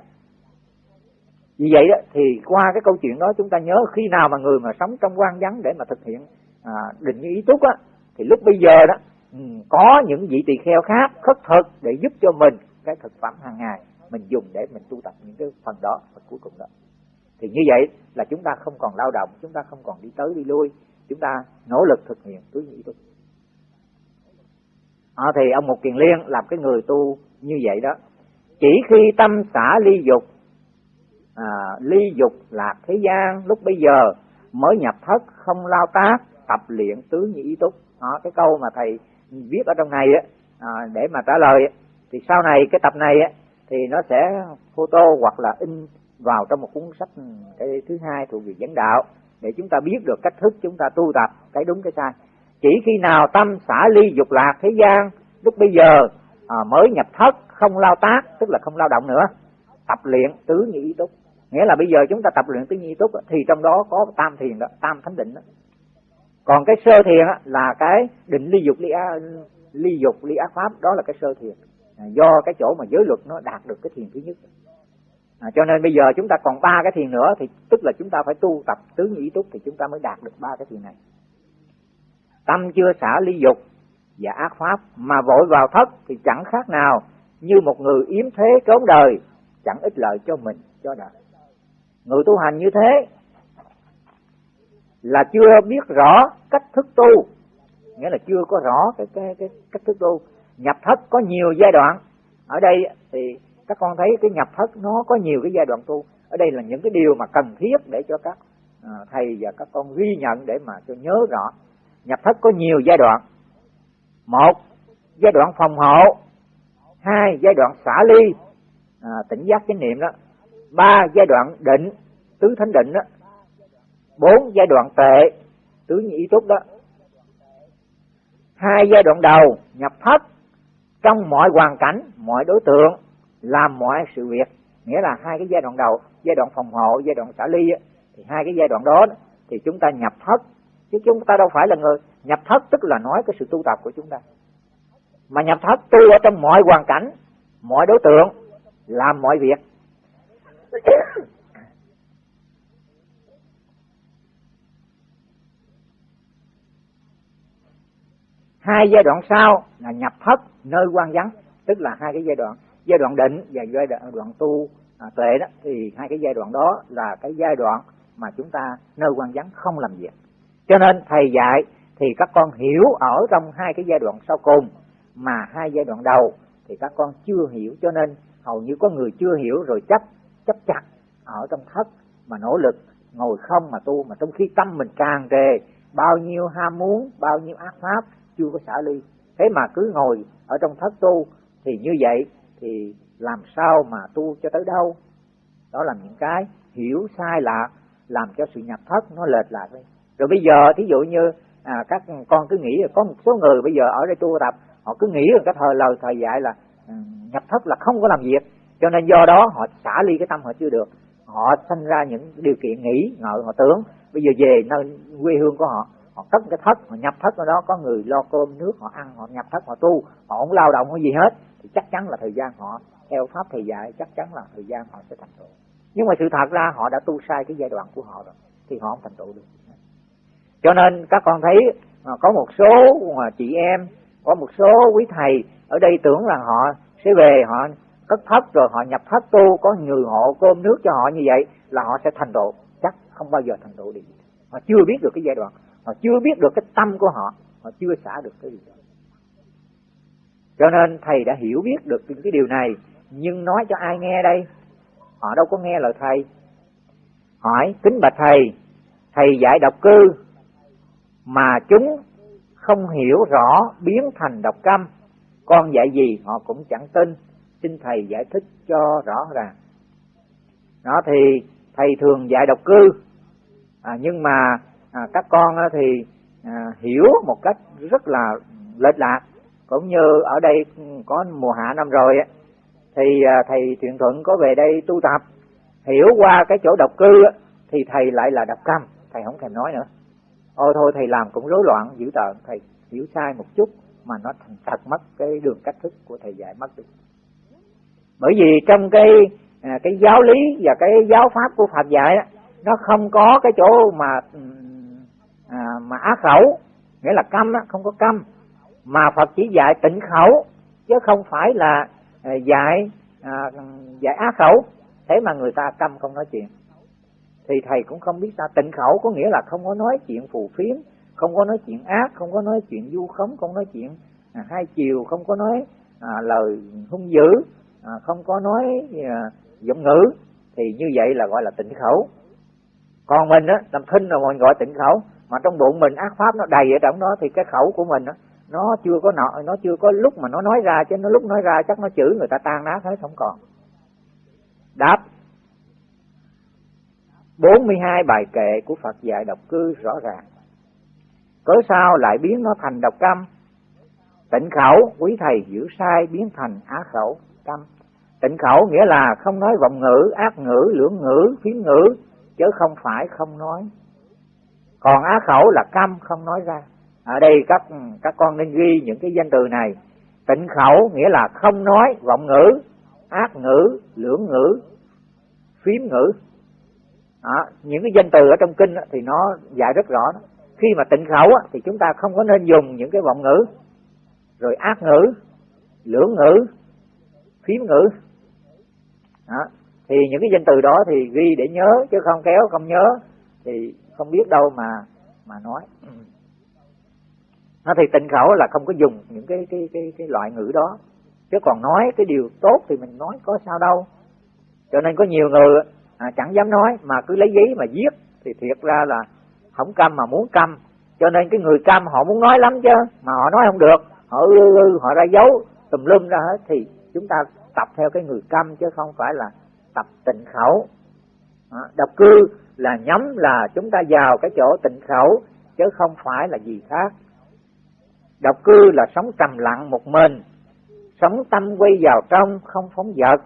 Vì vậy đó thì qua cái câu chuyện đó chúng ta nhớ khi nào mà người mà sống trong quan vắng để mà thực hiện à, định ý túc á thì lúc bây giờ đó ừ, có những vị tỳ kheo khác khất thực để giúp cho mình cái thực phẩm hàng ngày mình dùng để mình tu tập những cái phần đó phần cuối cùng đó. Thì như vậy là chúng ta không còn lao động chúng ta không còn đi tới đi lui chúng ta nỗ lực thực hiện tứ nhị túc à, thì ông một kiền liên làm cái người tu như vậy đó chỉ khi tâm xả ly dục à, ly dục lạc thế gian lúc bây giờ mới nhập thất không lao tác tập luyện tứ nhị túc. Đó, cái câu mà thầy viết ở trong này á à, để mà trả lời thì sau này cái tập này á thì nó sẽ photo hoặc là in vào trong một cuốn sách ừ, cái thứ hai thuộc về dẫn đạo để chúng ta biết được cách thức chúng ta tu tập cái đúng cái sai. Chỉ khi nào tâm xả ly dục lạc thế gian lúc bây giờ à, mới nhập thất không lao tác tức là không lao động nữa tập luyện tứ nhị túc. Nghĩa là bây giờ chúng ta tập luyện tứ nhị túc thì trong đó có tam thiền đó tam thánh định đó còn cái sơ thiền là cái định ly dục ly, á, ly dục ly ác pháp đó là cái sơ thiền. À, do cái chỗ mà giới luật nó đạt được cái thiền thứ nhất. À, cho nên bây giờ chúng ta còn ba cái thiền nữa thì tức là chúng ta phải tu tập tứ nhị túc thì chúng ta mới đạt được ba cái thiền này. Tâm chưa xả ly dục và ác pháp mà vội vào thất thì chẳng khác nào như một người yếm thế trốn đời chẳng ích lợi cho mình cho đời. Người tu hành như thế là chưa biết rõ cách thức tu. Nghĩa là chưa có rõ cái cái cái cách thức tu. Nhập thất có nhiều giai đoạn. Ở đây thì các con thấy cái nhập thất nó có nhiều cái giai đoạn tu. Ở đây là những cái điều mà cần thiết để cho các à, thầy và các con ghi nhận để mà cho nhớ rõ. Nhập thất có nhiều giai đoạn. Một giai đoạn phòng hộ. Hai giai đoạn xả ly. À, tỉnh giác chánh niệm đó. Ba giai đoạn định tứ thánh định đó bốn giai đoạn tệ. Tứ nhị túc đó. Hai giai đoạn đầu, nhập thất. Trong mọi hoàn cảnh, mọi đối tượng, làm mọi sự việc. Nghĩa là hai cái giai đoạn đầu, giai đoạn phòng hộ, giai đoạn xả ly thì hai cái giai đoạn đó, thì chúng ta nhập thất. Chứ chúng ta đâu phải là người nhập thất, tức là nói cái sự tu tập của chúng ta. Mà nhập thất, tu ở trong mọi hoàn cảnh, mọi đối tượng, làm mọi việc. Hai giai đoạn sau là nhập thất nơi quan vắng tức là hai cái giai đoạn. Giai đoạn định và giai đoạn, đoạn tu à, tuệ đó thì hai cái giai đoạn đó là cái giai đoạn mà chúng ta nơi quan vắng không làm việc. Cho nên thầy dạy thì các con hiểu ở trong hai cái giai đoạn sau cùng mà hai giai đoạn đầu thì các con chưa hiểu cho nên hầu như có người chưa hiểu rồi chấp chấp chặt ở trong thất mà nỗ lực ngồi không mà tu mà trong khi tâm mình tràn trề bao nhiêu ham muốn bao nhiêu ác pháp chưa có xả ly. Thế mà cứ ngồi ở trong thất tu thì như vậy thì làm sao mà tu cho tới đâu? Đó là những cái hiểu sai lạc làm cho sự nhập thất nó lệch lạc đi. Rồi bây giờ thí dụ như à, các con cứ nghĩ là có một số người bây giờ ở đây tu tập họ cứ nghĩ là cái thời lời thời dạy là ừ, nhập thất là không có làm việc. Cho nên do đó họ xả ly cái tâm họ chưa được. Họ sinh ra những điều kiện nghĩ ngợi họ tưởng. Bây giờ về nơi quê hương của họ họ cất cái thất, họ nhập thất ở đó. Có người lo cơm nước, họ ăn, họ nhập thất, họ tu. Họ không lao động cái gì hết, thì chắc chắn là thời gian họ theo pháp thầy dạy chắc chắn là thời gian họ sẽ thành tựu. Nhưng mà sự thật ra, họ đã tu sai cái giai đoạn của họ rồi, thì họ không thành tựu được. Cho nên các con thấy à, có một số à, chị em, có một số quý thầy ở đây tưởng là họ sẽ về, họ cất thất rồi họ nhập thất tu, có người hộ cơm nước cho họ như vậy là họ sẽ thành tựu. Chắc không bao giờ thành tựu được. Họ chưa biết được cái giai đoạn họ chưa biết được cái tâm của họ. Họ chưa xả được cái gì đó. Cho nên thầy đã hiểu biết được những cái điều này. Nhưng nói cho ai nghe đây? Họ đâu có nghe lời thầy. Hỏi kính bạch thầy thầy dạy độc cư mà chúng không hiểu rõ biến thành độc câm con dạy gì họ cũng chẳng tin. Xin thầy giải thích cho rõ ràng. Đó thì thầy thường dạy độc cư. À, nhưng mà à, các con thì à, hiểu một cách rất là lệch lạc. Cũng như ở đây có mùa hạ năm rồi thì à, thầy thiện thuận có về đây tu tập. Hiểu qua cái chỗ độc cư thì thầy lại là độc câm. Thầy không thèm nói nữa. Ôi thôi thầy làm cũng rối loạn dữ tợn. Thầy hiểu sai một chút mà nó thành thật mất cái đường cách thức của thầy dạy mất đi. Bởi vì trong cái à, cái giáo lý và cái giáo pháp của Phật dạy nó không có cái chỗ mà ừ, à, mà á khẩu nghĩa là câm đó, không có câm. Mà Phật chỉ dạy tịnh khẩu chứ không phải là à, dạy à, dạy á khẩu. Thế mà người ta câm không nói chuyện. Thì thầy cũng không biết sao. Tịnh khẩu có nghĩa là không có nói chuyện phù phiếm không có nói chuyện ác không có nói chuyện du khống không nói chuyện à, hai chiều không có nói à, lời hung dữ à, không có nói à, giọng ngữ. Thì như vậy là gọi là tịnh khẩu. Còn mình á làm thinh là mình gọi tịnh khẩu mà trong bụng mình ác pháp nó đầy ở trong đó thì cái khẩu của mình đó, nó chưa có nọ nó chưa có lúc mà nó nói ra chứ nó lúc nói ra chắc nó chửi người ta tan nát hết không còn. Đáp. 42 bài kệ của Phật dạy độc cư rõ ràng. Cớ sao lại biến nó thành độc câm tịnh khẩu quý thầy giữ sai biến thành á khẩu câm tịnh khẩu nghĩa là không nói vọng ngữ ác ngữ lưỡng ngữ phiến ngữ chứ không phải không nói còn á khẩu là câm không nói ra. Ở đây các các con nên ghi những cái danh từ này. Tịnh khẩu nghĩa là không nói vọng ngữ ác ngữ lưỡng ngữ phiếm ngữ. Đó, những cái danh từ ở trong kinh thì nó dạy rất rõ đó. khi mà tịnh khẩu thì chúng ta không có nên dùng những cái vọng ngữ. Rồi ác ngữ lưỡng ngữ phiếm ngữ. Đó. thì những cái danh từ đó thì ghi để nhớ chứ không kéo không nhớ thì không biết đâu mà mà nói. Ừ. Nó thì tịnh khẩu là không có dùng những cái cái cái cái loại ngữ đó. Chứ còn nói cái điều tốt thì mình nói có sao đâu. Cho nên có nhiều người à, chẳng dám nói mà cứ lấy giấy mà viết thì thiệt ra là không câm mà muốn câm. Cho nên cái người câm họ muốn nói lắm chứ mà họ nói không được. Họ ư ư họ ra dấu tùm lum ra hết thì chúng ta tập theo cái người câm chứ không phải là tập tịnh khẩu độc cư là nhắm là chúng ta vào cái chỗ tịnh khẩu chứ không phải là gì khác. Độc cư là sống trầm lặng một mình sống tâm quay vào trong không phóng dật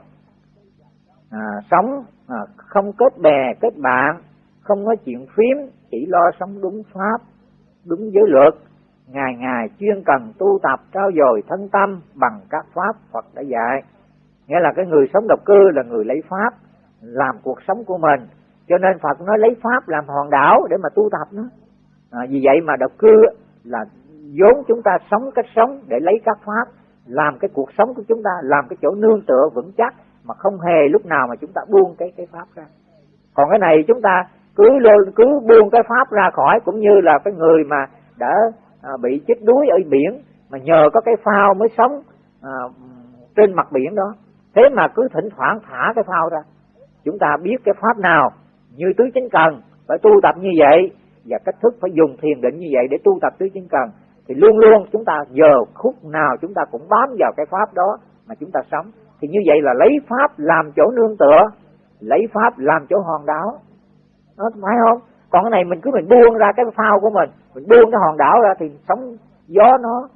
à, sống à, không kết bè kết bạn không nói chuyện phím chỉ lo sống đúng pháp đúng giới luật. Ngày ngày chuyên cần tu tập trao dồi thân tâm bằng các pháp Phật đã dạy. Nghĩa là cái người sống độc cư là người lấy pháp làm cuộc sống của mình. Cho nên Phật nói lấy pháp làm hòn đảo để mà tu tập nó. À, vì vậy mà độc cư là vốn chúng ta sống cách sống để lấy các pháp làm cái cuộc sống của chúng ta làm cái chỗ nương tựa vững chắc mà không hề lúc nào mà chúng ta buông cái cái pháp ra. Còn cái này chúng ta cứ cứ buông cái pháp ra khỏi cũng như là cái người mà đã à, bị chết đuối ở biển mà nhờ có cái phao mới sống à, trên mặt biển đó. Thế mà cứ thỉnh thoảng thả cái phao ra chúng ta biết cái pháp nào như tứ chính cần phải tu tập như vậy và cách thức phải dùng thiền định như vậy để tu tập tứ chính cần thì luôn luôn chúng ta giờ khúc nào chúng ta cũng bám vào cái pháp đó mà chúng ta sống. Thì như vậy là lấy pháp làm chỗ nương tựa lấy pháp làm chỗ hòn đảo. Nó phải không? Còn cái này mình cứ mình buông ra cái phao của mình mình buông cái hòn đảo ra thì sóng gió nó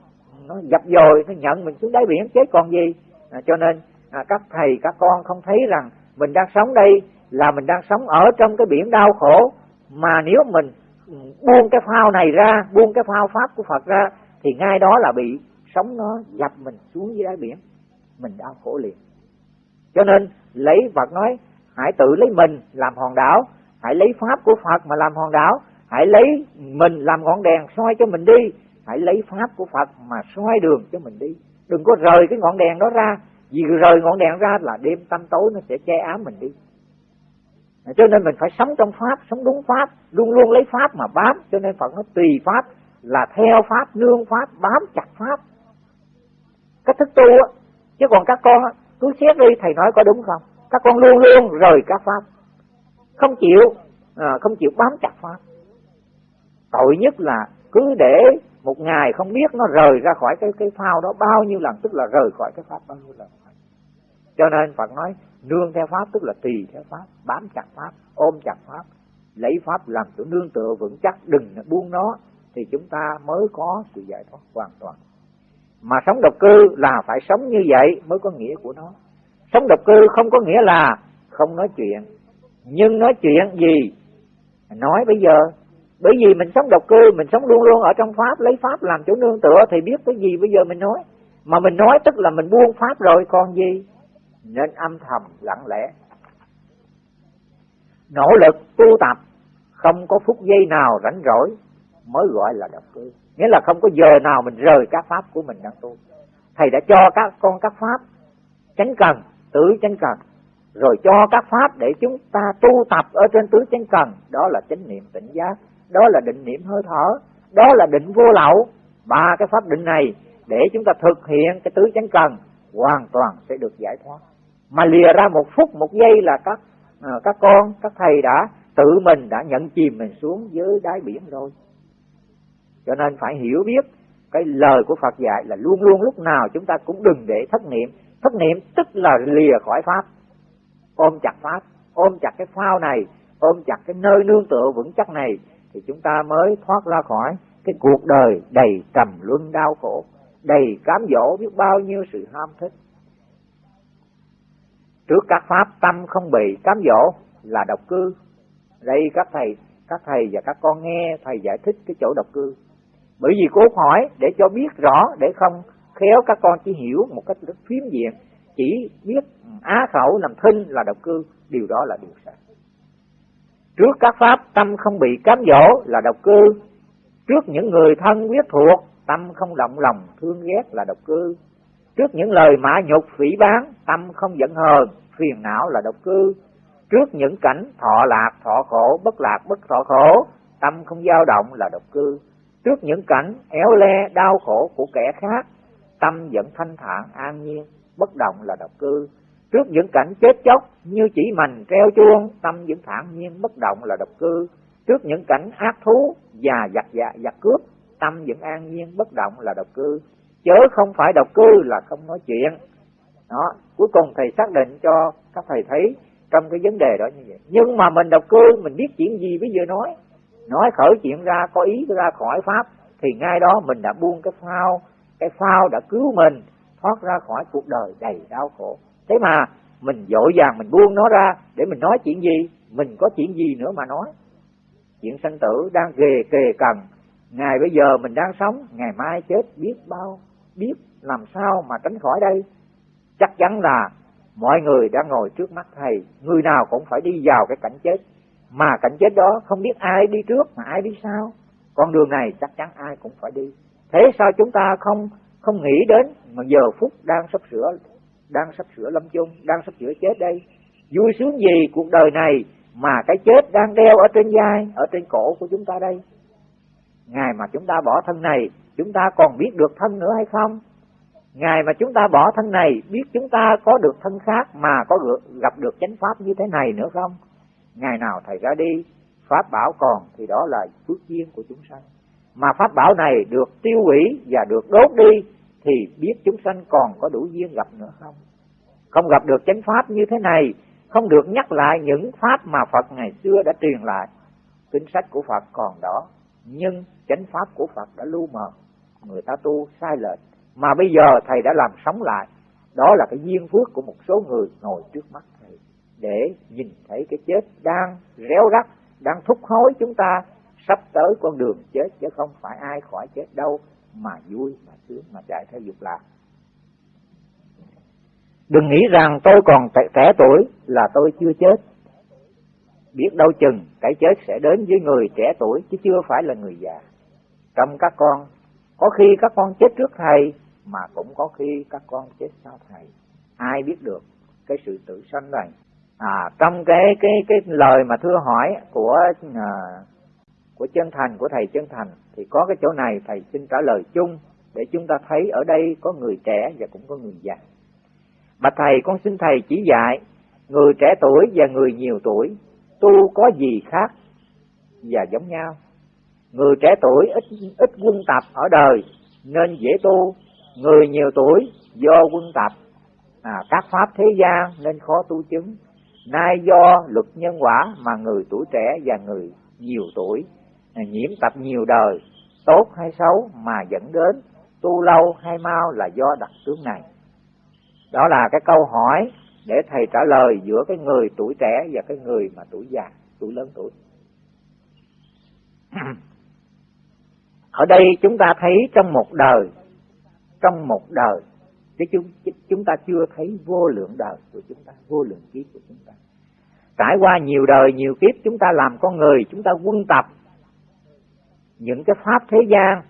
nó dập dồi nó nhận mình xuống đáy biển. Chết còn gì? À, cho nên à, các thầy các con không thấy rằng mình đang sống đây là mình đang sống ở trong cái biển đau khổ. Mà nếu mình buông cái phao này ra, buông cái phao pháp của Phật ra, thì ngay đó là bị sóng nó dập mình xuống dưới đáy biển. Mình đau khổ liền. Cho nên lấy Phật nói, hãy tự lấy mình làm hòn đảo, hãy lấy pháp của Phật mà làm hòn đảo, hãy lấy mình làm ngọn đèn soi cho mình đi, hãy lấy pháp của Phật mà soi đường cho mình đi. Đừng có rời cái ngọn đèn đó ra vì rời ngọn đèn ra là đêm tăm tối nó sẽ che ám mình đi. Cho nên mình phải sống trong pháp sống đúng pháp luôn luôn lấy pháp mà bám. Cho nên phật nó tùy pháp là theo pháp nương pháp bám chặt pháp. Cách thức tu á chứ còn các con cứ xét đi thầy nói có đúng không? Các con luôn luôn rời các pháp. Không chịu à, không chịu bám chặt pháp. Tội nhất là cứ để một ngày không biết nó rời ra khỏi cái cái phao đó bao nhiêu lần, tức là rời khỏi cái pháp bao nhiêu lần. Cho nên Phật nói, nương theo pháp tức là tùy theo pháp, bám chặt pháp, ôm chặt pháp, lấy pháp làm chỗ nương tựa vững chắc, đừng buông nó, thì chúng ta mới có sự giải thoát hoàn toàn. Mà sống độc cư là phải sống như vậy mới có nghĩa của nó. Sống độc cư không có nghĩa là không nói chuyện. Nhưng nói chuyện gì? Nói bây giờ bởi vì mình sống độc cư, mình sống luôn luôn ở trong pháp, lấy pháp làm chỗ nương tựa thì biết cái gì bây giờ mình nói. Mà mình nói tức là mình buông pháp rồi, còn gì? Nên âm thầm lặng lẽ. Nỗ lực tu tập, không có phút giây nào rảnh rỗi mới gọi là độc cư. Nghĩa là không có giờ nào mình rời các pháp của mình đang tu. Thầy đã cho các con các pháp chánh cần, tứ chánh cần. Rồi cho các pháp để chúng ta tu tập ở trên tứ chánh cần, đó là chánh niệm tỉnh giác đó là định niệm hơi thở. Đó là định vô lậu. Ba cái pháp định này, để chúng ta thực hiện cái tứ chánh cần, hoàn toàn sẽ được giải thoát. Mà lìa ra một phút, một giây là các à, các con, các thầy đã, tự mình đã nhận chìm mình xuống dưới đáy biển rồi. Cho nên phải hiểu biết, cái lời của Phật dạy là luôn luôn lúc nào chúng ta cũng đừng để thất niệm. Thất niệm tức là lìa khỏi pháp. Ôm chặt pháp. Ôm chặt cái phao này, ôm chặt cái nơi nương tựa vững chắc này thì chúng ta mới thoát ra khỏi cái cuộc đời đầy trầm luân đau khổ, đầy cám dỗ biết bao nhiêu sự ham thích. Trước các pháp tâm không bị cám dỗ là độc cư. Đây các thầy các thầy và các con nghe, thầy giải thích cái chỗ độc cư. Bởi vì cố hỏi để cho biết rõ, để không khéo các con chỉ hiểu một cách rất phiếm diện, chỉ biết á khẩu làm thinh là độc cư, điều đó là điều sai trước các pháp, tâm không bị cám dỗ là độc cư. Trước những người thân quyết thuộc, tâm không động lòng, thương ghét là độc cư. Trước những lời mã nhục phỉ bán tâm không giận hờn, phiền não là độc cư. Trước những cảnh thọ lạc, thọ khổ, bất lạc, bất thọ khổ, tâm không dao động là độc cư. Trước những cảnh éo le, đau khổ của kẻ khác, tâm vẫn thanh thản, an nhiên, bất động là độc cư trước những cảnh chết chóc như chỉ mành treo chuông, tâm vẫn thản nhiên bất động là độc cư. Trước những cảnh ác thú và giặc dạ giặc cướp, tâm vẫn an nhiên bất động là độc cư. Chớ không phải độc cư là không nói chuyện. Đó, cuối cùng thầy xác định cho các thầy thấy trong cái vấn đề đó như vậy. Nhưng mà mình độc cư, mình biết chuyện gì bây giờ nói. Nói khởi chuyện ra, có ý ra khỏi pháp, thì ngay đó mình đã buông cái phao cái phao đã cứu mình, thoát ra khỏi cuộc đời đầy đau khổ thế mà mình dội vàng mình buông nó ra để mình nói chuyện gì? Mình có chuyện gì nữa mà nói? Chuyện sanh tử đang ghề kề cần ngày bây giờ mình đang sống, ngày mai chết, biết bao, biết làm sao mà tránh khỏi đây? Chắc chắn là mọi người đang ngồi trước mắt thầy. Người nào cũng phải đi vào cái cảnh chết. Mà cảnh chết đó không biết ai đi trước mà ai đi sau. Con đường này chắc chắn ai cũng phải đi. Thế sao chúng ta không không nghĩ đến mà giờ phút đang sắp sửa đang sắp sửa lâm chung, đang sắp sửa chết đây. Vui sướng gì cuộc đời này mà cái chết đang đeo ở trên vai, ở trên cổ của chúng ta đây? Ngày mà chúng ta bỏ thân này, chúng ta còn biết được thân nữa hay không? Ngày mà chúng ta bỏ thân này, biết chúng ta có được thân khác mà có gặp được chánh pháp như thế này nữa không? Ngày nào thầy ra đi, pháp bảo còn thì đó là phước duyên của chúng sanh. Mà pháp bảo này được tiêu hủy và được đốt đi thì biết chúng sanh còn có đủ duyên gặp nữa không? Không gặp được chánh pháp như thế này, không được nhắc lại những pháp mà Phật ngày xưa đã truyền lại. Kinh sách của Phật còn đó, nhưng chánh pháp của Phật đã lu mờ. Người ta tu sai lệch, mà bây giờ thầy đã làm sống lại. Đó là cái duyên phước của một số người ngồi trước mắt thầy, để nhìn thấy cái chết đang réo rắt, đang thúc hối chúng ta sắp tới con đường chết, chứ không phải ai khỏi chết đâu mà vui mà sướng mà chạy theo dục lạc. Đừng nghĩ rằng tôi còn trẻ tuổi là tôi chưa chết. Biết đâu chừng cái chết sẽ đến với người trẻ tuổi chứ chưa phải là người già. Trong các con có khi các con chết trước thầy mà cũng có khi các con chết sau thầy. Ai biết được cái sự tự sanh này? À trong cái cái cái lời mà thưa hỏi của à, của chân thành của thầy chân thành thì có cái chỗ này thầy xin trả lời chung để chúng ta thấy ở đây có người trẻ và cũng có người già. Mà thầy con xin thầy chỉ dạy người trẻ tuổi và người nhiều tuổi tu có gì khác và giống nhau. Người trẻ tuổi ít ít quân tập ở đời nên dễ tu người nhiều tuổi do quân tập. À, các pháp thế gian nên khó tu chứng. Nay do luật nhân quả mà người tuổi trẻ và người nhiều tuổi nhiễm tập nhiều đời tốt hay xấu mà dẫn đến tu lâu hay mau là do đặc tướng này. Đó là cái câu hỏi để thầy trả lời giữa cái người tuổi trẻ và cái người mà tuổi già tuổi lớn tuổi. Ở đây chúng ta thấy trong một đời trong một đời chứ chúng, chúng ta chưa thấy vô lượng đời của chúng ta vô lượng kiếp của chúng ta. Trải qua nhiều đời nhiều kiếp chúng ta làm con người chúng ta quân tập những cái pháp thế gian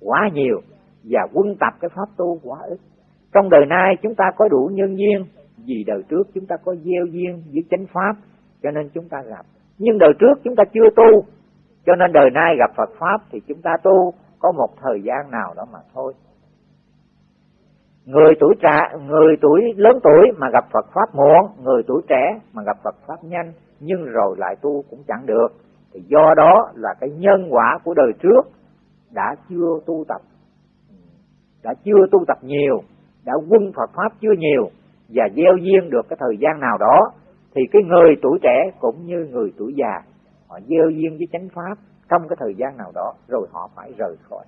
quá nhiều và quân tập cái pháp tu quá ít. Trong đời nay chúng ta có đủ nhân duyên, vì đời trước chúng ta có gieo duyên với chánh pháp, cho nên chúng ta gặp. Nhưng đời trước chúng ta chưa tu, cho nên đời nay gặp Phật pháp thì chúng ta tu có một thời gian nào đó mà thôi. Người tuổi trẻ, người tuổi lớn tuổi mà gặp Phật pháp muộn, người tuổi trẻ mà gặp Phật pháp nhanh, nhưng rồi lại tu cũng chẳng được thì do đó là cái nhân quả của đời trước đã chưa tu tập. Đã chưa tu tập nhiều, đã quân Phật pháp chưa nhiều và gieo duyên được cái thời gian nào đó, thì cái người tuổi trẻ cũng như người tuổi già, họ gieo duyên với chánh pháp trong cái thời gian nào đó, rồi họ phải rời khỏi.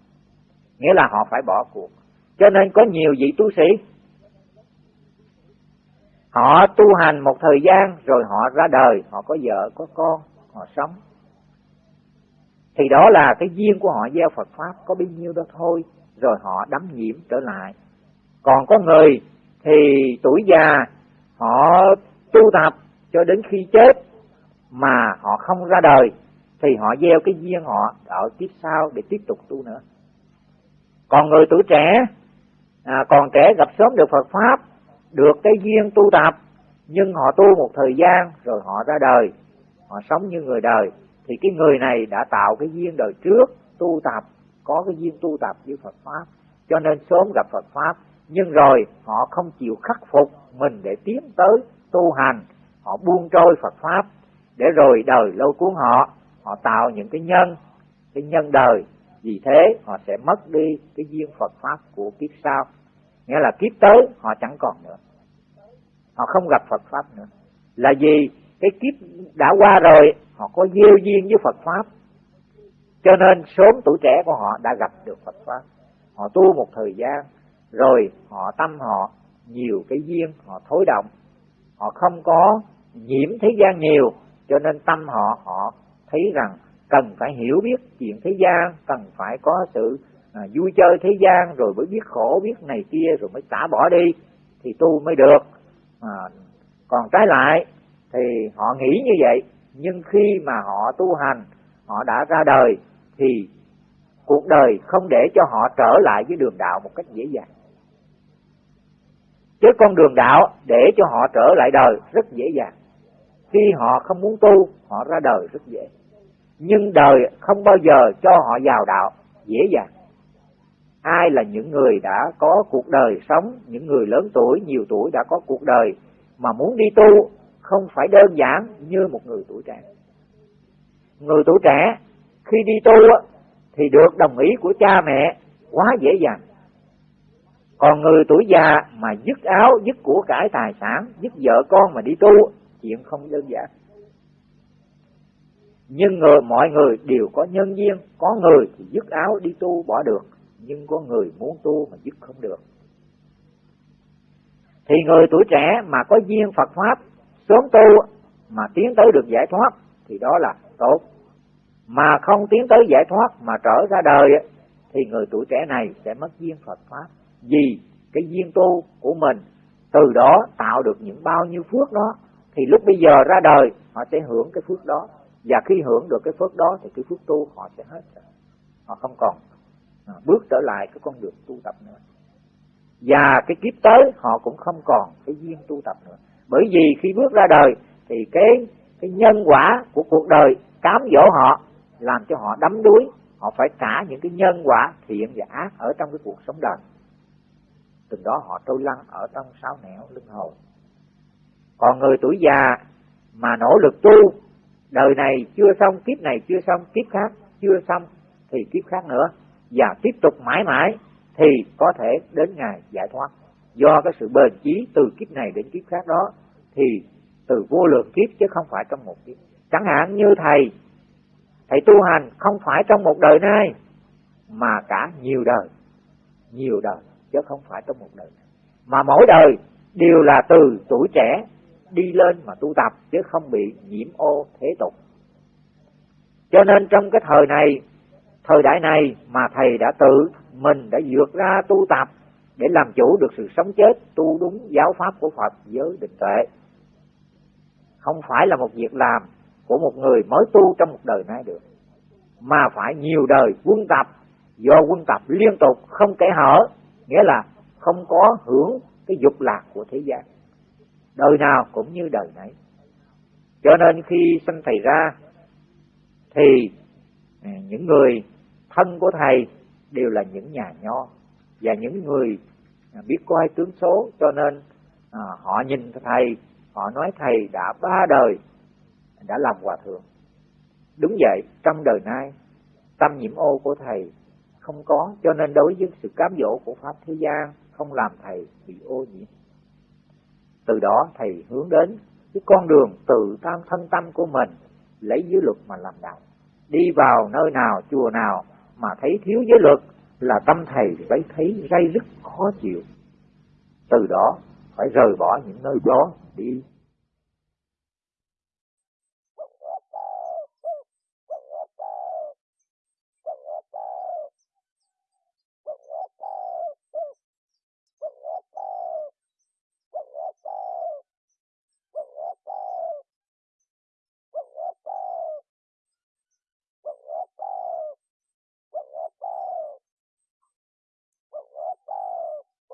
Nghĩa là họ phải bỏ cuộc. Cho nên có nhiều vị tu sĩ, họ tu hành một thời gian rồi họ ra đời, họ có vợ, có con, họ sống thì đó là cái duyên của họ gieo Phật pháp có bấy nhiêu đó thôi rồi họ đắm nhiễm trở lại. Còn có người thì tuổi già họ tu tập cho đến khi chết mà họ không ra đời thì họ gieo cái duyên họ ở kiếp sau để tiếp tục tu nữa. Còn người tuổi trẻ à, còn trẻ gặp sớm được Phật pháp được cái duyên tu tập nhưng họ tu một thời gian rồi họ ra đời họ sống như người đời thì cái người này đã tạo cái duyên đời trước, tu tập, có cái duyên tu tập với Phật pháp. Cho nên sớm gặp Phật pháp, nhưng rồi họ không chịu khắc phục mình để tiến tới tu hành. Họ buông trôi Phật pháp, để rồi đời lâu cuốn họ họ tạo những cái nhân cái nhân đời. Vì thế họ sẽ mất đi cái duyên Phật pháp của kiếp sau. Nghĩa là kiếp tới họ chẳng còn nữa. Họ không gặp Phật pháp nữa. Là gì? Cái kiếp đã qua rồi họ có gieo duyên với Phật pháp. Cho nên sớm tuổi trẻ của họ đã gặp được Phật pháp. Họ tu một thời gian rồi họ tâm họ nhiều cái duyên họ thối động. Họ không có nhiễm thế gian nhiều cho nên tâm họ họ thấy rằng cần phải hiểu biết chuyện thế gian cần phải có sự à, vui chơi thế gian rồi mới biết khổ biết này kia rồi mới xả bỏ đi thì tu mới được. À, còn trái lại thì họ nghĩ như vậy. Nhưng khi mà họ tu hành, họ đã ra đời, thì cuộc đời không để cho họ trở lại với đường đạo một cách dễ dàng. Chứ con đường đạo để cho họ trở lại đời rất dễ dàng. Khi họ không muốn tu, họ ra đời rất dễ. Nhưng đời không bao giờ cho họ vào đạo dễ dàng. Ai là những người đã có cuộc đời sống, những người lớn tuổi, nhiều tuổi đã có cuộc đời mà muốn đi tu không phải đơn giản như một người tuổi trẻ. Người tuổi trẻ khi đi tu thì được đồng ý của cha mẹ quá dễ dàng. Còn người tuổi già mà dứt áo, dứt của cải tài sản, dứt vợ con mà đi tu, chuyện không đơn giản. Nhưng người, mọi người đều có nhân duyên, có người thì dứt áo đi tu bỏ được, nhưng có người muốn tu mà dứt không được. Thì người tuổi trẻ mà có duyên Phật pháp sớm tu mà tiến tới được giải thoát, thì đó là tốt. Mà không tiến tới giải thoát mà trở ra đời, thì người tuổi trẻ này sẽ mất duyên Phật pháp. Vì cái duyên tu của mình, từ đó tạo được những bao nhiêu phước đó, thì lúc bây giờ ra đời, họ sẽ hưởng cái phước đó. Và khi hưởng được cái phước đó, thì cái phước tu họ sẽ hết rồi. Họ không còn à, bước trở lại cái con đường tu tập nữa. Và cái kiếp tới, họ cũng không còn cái duyên tu tập nữa bởi vì khi bước ra đời, thì cái cái nhân quả của cuộc đời cám dỗ họ, làm cho họ đắm đuối, họ phải trả những cái nhân quả thiện và ác ở trong cái cuộc sống đời. Từ đó họ trôi lăn ở trong sáu nẻo lưng hồn. Còn người tuổi già mà nỗ lực tu, đời này chưa xong, kiếp này chưa xong, kiếp khác chưa xong, thì kiếp khác nữa. Và tiếp tục mãi mãi, thì có thể đến ngày giải thoát. Do cái sự bền chí từ kiếp này đến kiếp khác đó thì từ vô lượng kiếp chứ không phải trong một kiếp. Chẳng hạn như thầy thầy tu hành không phải trong một đời nay, mà cả nhiều đời nhiều đời chứ không phải trong một đời. Mà mỗi đời đều là từ tuổi trẻ đi lên mà tu tập chứ không bị nhiễm ô thế tục. Cho nên trong cái thời này, thời đại này mà thầy đã tự mình đã vượt ra tu tập để làm chủ được sự sống chết tu đúng giáo pháp của Phật với định tuệ không phải là một việc làm của một người mới tu trong một đời nay được mà phải nhiều đời quân tập do quân tập liên tục không kể hở nghĩa là không có hưởng cái dục lạc của thế gian đời nào cũng như đời nấy. Cho nên khi sinh thầy ra thì à, những người thân của thầy đều là những nhà nho và những người à, biết coi tướng số cho nên à, họ nhìn thầy họ nói, thầy đã ba đời, đã làm hòa thượng. Đúng vậy, trong đời nay, tâm nhiễm ô của thầy không có, cho nên đối với sự cám dỗ của pháp thế gian không làm thầy bị ô nhiễm. Từ đó thầy hướng đến cái con đường tự tam thân tâm của mình, lấy giới luật mà làm đạo. Đi vào nơi nào, chùa nào mà thấy thiếu giới luật là tâm thầy phải thấy ray rứt khó chịu. Từ đó phải rời bỏ những nơi đó đi.